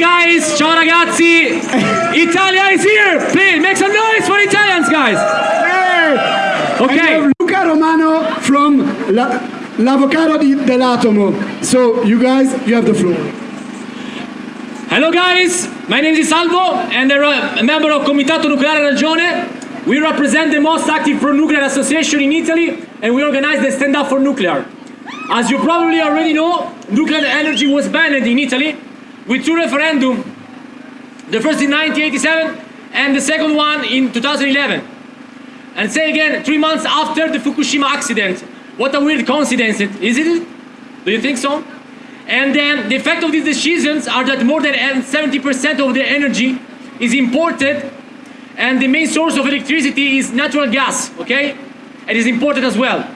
guys, ciao ragazzi. Italia is here. Please make some noise for Italians, guys. Hey! Okay. And we have Luca Romano from La, L'Avvocato di, dell'Atomo. So, you guys, you have the floor. Hello guys, my name is Salvo and I'm a member of Comitato Nucleare Ragione. We represent the most active pro-nuclear association in Italy and we organize the Stand Up for Nuclear. As you probably already know, nuclear energy was banned in Italy with two referendums. The first in 1987 and the second one in 2011. And say again, three months after the Fukushima accident. What a weird coincidence, is it? Do you think so? And then the effect of these decisions are that more than 70% of the energy is imported and the main source of electricity is natural gas, okay? It is imported as well.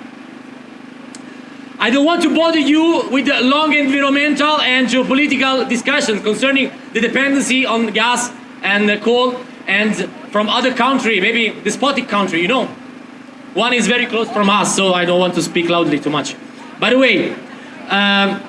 I don't want to bother you with the long environmental and geopolitical discussions concerning the dependency on gas and coal and from other country, maybe despotic country, you know. One is very close from us, so I don't want to speak loudly too much. By the way, um,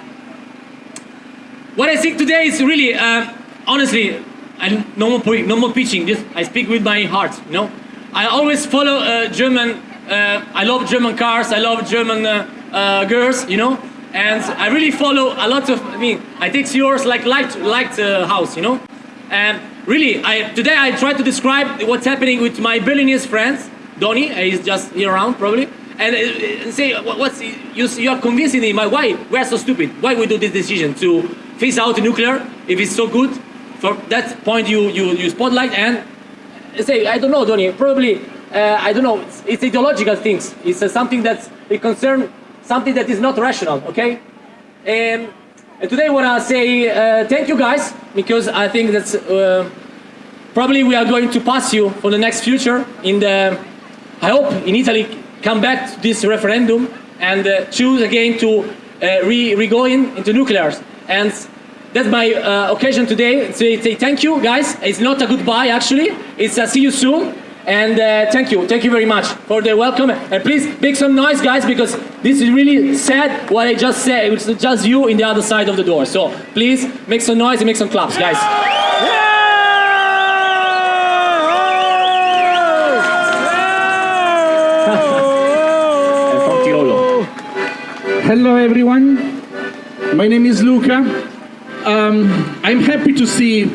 what I think today is really, uh, honestly, I, no more no more pitching. Just I speak with my heart. You know, I always follow uh, German. Uh, I love German cars. I love German uh, uh, girls. You know, and I really follow a lot of. I mean, I take yours like light light uh, house. You know, and really, I today I try to describe what's happening with my Berlinese friends. Donny, uh, he's just here around probably. And uh, uh, say, what's you? You are convincing like, Why we are so stupid? Why we do this decision to phase out nuclear if it's so good? For that point, you you you spotlight and say, I don't know, Donny. Probably, uh, I don't know. It's, it's ideological things. It's uh, something that's it concern something that is not rational. Okay. Um, and today, I wanna say uh, thank you guys because I think that's uh, probably we are going to pass you for the next future in the. I hope in Italy come back to this referendum and uh, choose again to uh, re, re go in into nuclears. And that's my uh, occasion today. So say thank you, guys. It's not a goodbye actually. It's a see you soon. And uh, thank you, thank you very much for the welcome. And please make some noise, guys, because this is really sad what I just said. It's just you in the other side of the door. So please make some noise and make some claps, guys. From Hello everyone, my name is Luca. Um, I'm happy to see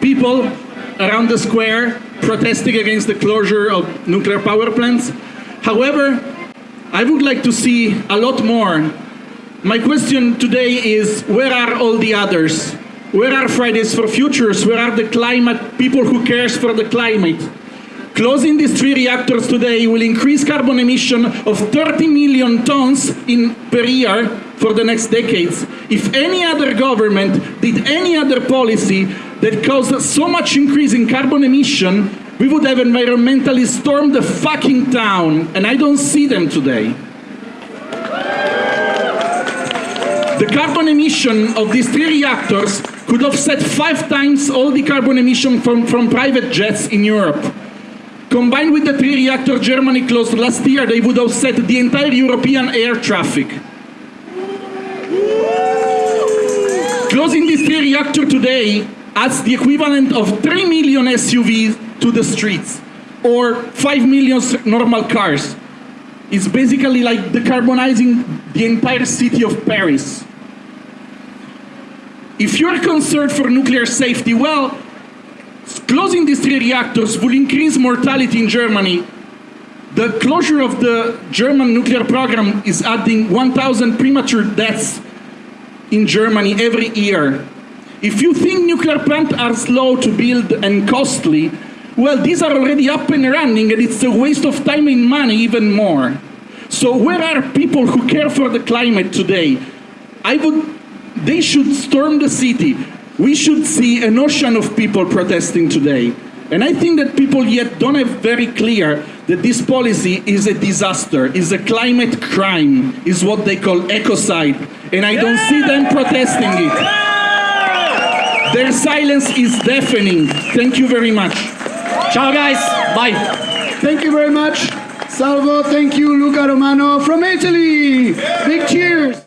people around the square protesting against the closure of nuclear power plants. However, I would like to see a lot more. My question today is where are all the others? Where are Fridays for Futures? Where are the climate people who cares for the climate? Closing these three reactors today will increase carbon emission of 30 million tons in, per year for the next decades. If any other government did any other policy that caused so much increase in carbon emission, we would have environmentally stormed the fucking town, and I don't see them today. The carbon emission of these three reactors could offset five times all the carbon emission from, from private jets in Europe. Combined with the three reactor Germany closed last year, they would offset the entire European air traffic. Closing this three reactor today adds the equivalent of 3 million SUVs to the streets, or 5 million normal cars. It's basically like decarbonizing the entire city of Paris. If you're concerned for nuclear safety, well, closing these three reactors will increase mortality in Germany. The closure of the German nuclear program is adding 1,000 premature deaths in Germany every year. If you think nuclear plants are slow to build and costly, well, these are already up and running, and it's a waste of time and money even more. So where are people who care for the climate today? I would, they should storm the city. We should see an ocean of people protesting today. And I think that people yet don't have very clear that this policy is a disaster, is a climate crime, is what they call ecocide. And I don't see them protesting it. Their silence is deafening. Thank you very much. Ciao, guys. Bye. Thank you very much. Salvo, thank you, Luca Romano from Italy. Big cheers.